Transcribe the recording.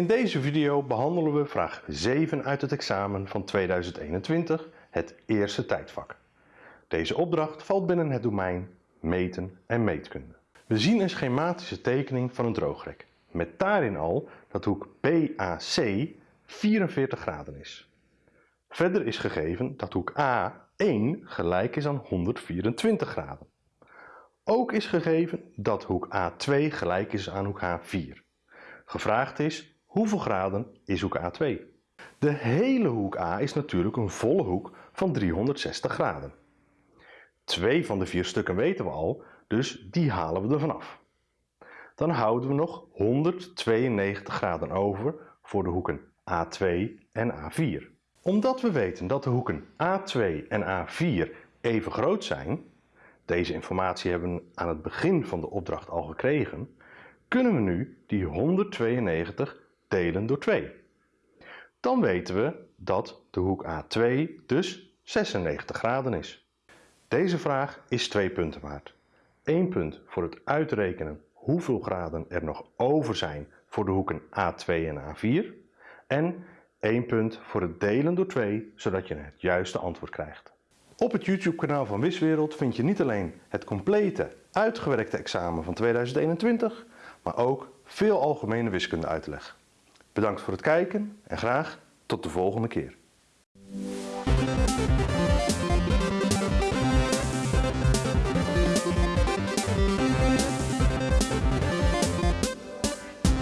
In deze video behandelen we vraag 7 uit het examen van 2021, het eerste tijdvak. Deze opdracht valt binnen het domein meten en meetkunde. We zien een schematische tekening van een droogrek, met daarin al dat hoek BAC 44 graden is. Verder is gegeven dat hoek A1 gelijk is aan 124 graden. Ook is gegeven dat hoek A2 gelijk is aan hoek H4. Gevraagd is hoeveel graden is hoek A2. De hele hoek A is natuurlijk een volle hoek van 360 graden. Twee van de vier stukken weten we al, dus die halen we er vanaf. Dan houden we nog 192 graden over voor de hoeken A2 en A4. Omdat we weten dat de hoeken A2 en A4 even groot zijn, deze informatie hebben we aan het begin van de opdracht al gekregen, kunnen we nu die 192 delen door 2. Dan weten we dat de hoek A2 dus 96 graden is. Deze vraag is 2 punten waard. 1 punt voor het uitrekenen hoeveel graden er nog over zijn voor de hoeken A2 en A4 en 1 punt voor het delen door 2 zodat je het juiste antwoord krijgt. Op het YouTube kanaal van Wiswereld vind je niet alleen het complete uitgewerkte examen van 2021, maar ook veel algemene wiskunde uitleg. Bedankt voor het kijken en graag tot de volgende keer.